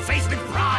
face with pride!